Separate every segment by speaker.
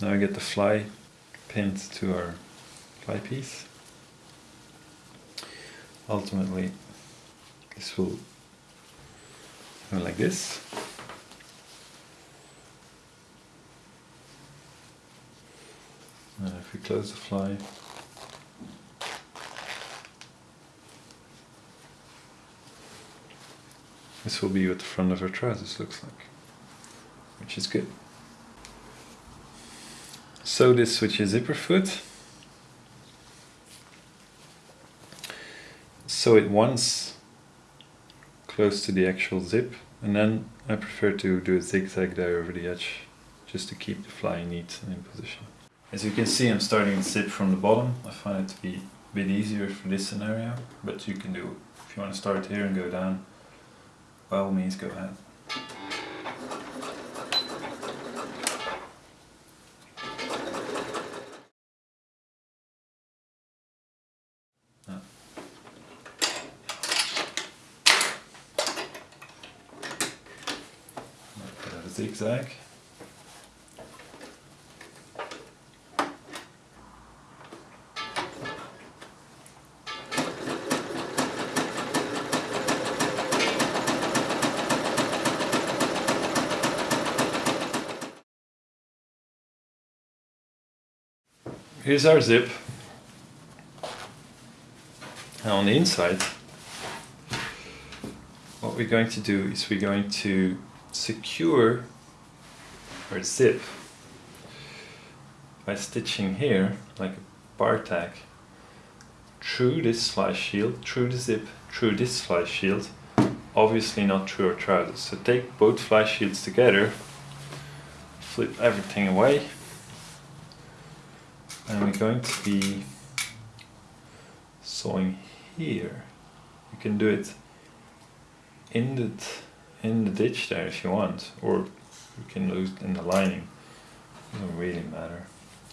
Speaker 1: Now I get the fly pinned to our fly piece. Ultimately, this will go like this. And if we close the fly, this will be what the front of our trousers looks like, which is good. Sew this with your zipper foot. Sew it once close to the actual zip and then I prefer to do a zigzag there over the edge just to keep the fly neat and in position. As you can see I'm starting the zip from the bottom. I find it to be a bit easier for this scenario but you can do, if you want to start here and go down, by all means go ahead. Zigzag. Here's our zip. Now on the inside, what we're going to do is we're going to secure our zip by stitching here like a bar tack through this fly shield, through the zip, through this fly shield, obviously not through our trousers. So take both fly shields together, flip everything away, and we're going to be sewing here. You can do it in the in the ditch there if you want, or you can lose in the lining. It doesn't really matter.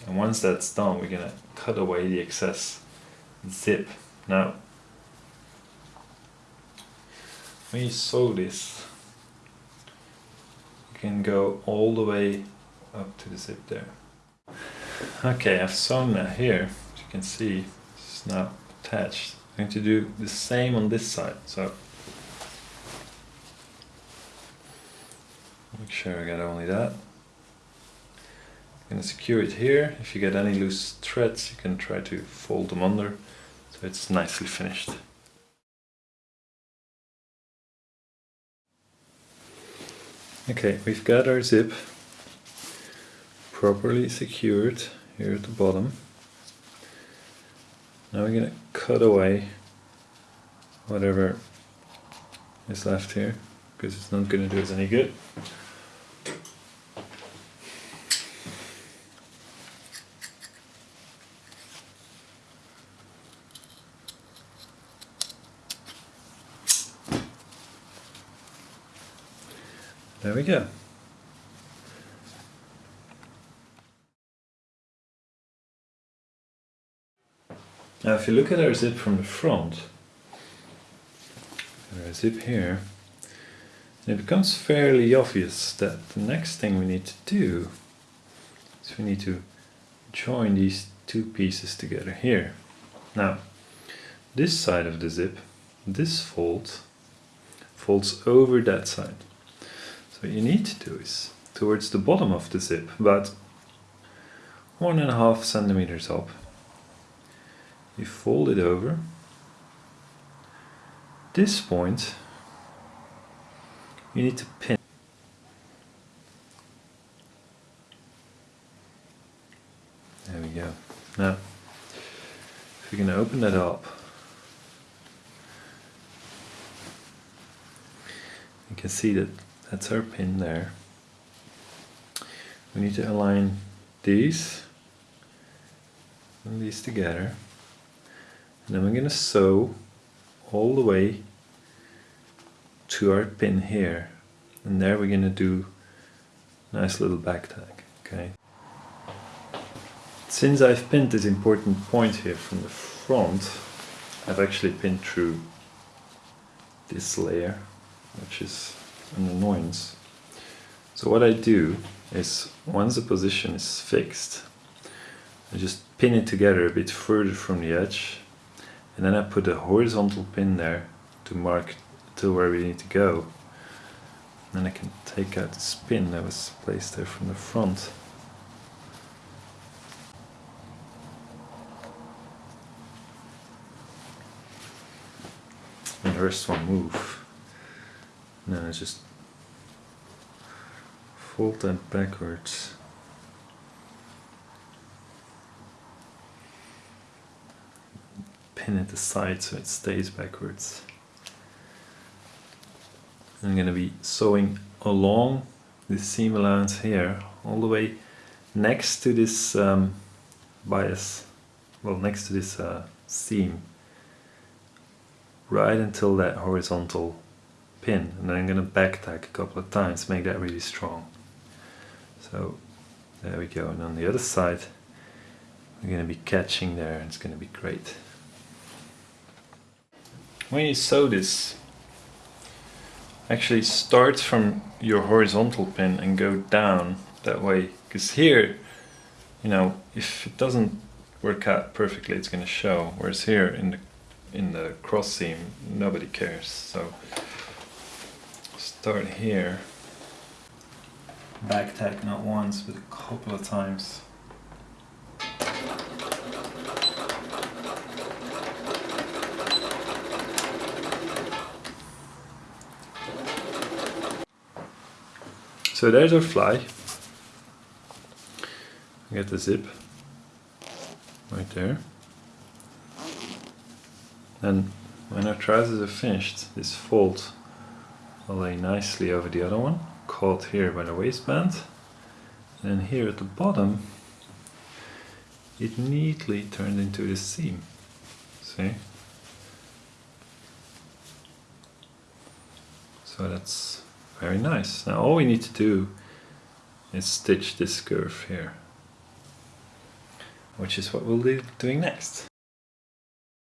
Speaker 1: And once that's done, we're gonna cut away the excess zip. Now, when you sew this, you can go all the way up to the zip there. Okay, I've sewn that here, as you can see, it's now attached. I'm going to do the same on this side. So Make sure I get only that. I'm going to secure it here. If you get any loose threads, you can try to fold them under so it's nicely finished. Okay, we've got our zip properly secured here at the bottom. Now we're going to cut away whatever is left here because it's not going to do us any good. There we go. Now if you look at our zip from the front, our zip here, it becomes fairly obvious that the next thing we need to do is we need to join these two pieces together here. Now, this side of the zip, this fold, folds over that side. So what you need to do is, towards the bottom of the zip, but one and a half centimeters up, you fold it over. This point, you need to pin. There we go. Now, if you can open that up, you can see that that's our pin there. We need to align these and these together. And then we're going to sew all the way to our pin here. And there we're going to do a nice little back tack. Okay. Since I've pinned this important point here from the front, I've actually pinned through this layer, which is an annoyance. So what I do is once the position is fixed, I just pin it together a bit further from the edge and then I put a horizontal pin there to mark to where we need to go. And then I can take out the pin that was placed there from the front. And first one move. And then I just fold that backwards. Pin it aside so it stays backwards. I'm going to be sewing along this seam allowance here all the way next to this um, bias, well next to this uh, seam right until that horizontal pin and then I'm going to back tack a couple of times make that really strong. So there we go and on the other side we're going to be catching there and it's going to be great. When you sew this actually start from your horizontal pin and go down that way because here you know if it doesn't work out perfectly it's going to show whereas here in the in the cross seam nobody cares so start here back tack not once but a couple of times So there's our fly. Get the zip right there. And when our trousers are finished, this fold lay nicely over the other one, caught here by the waistband. And here at the bottom, it neatly turned into a seam. See? So that's very nice. Now all we need to do is stitch this curve here, which is what we'll be doing next.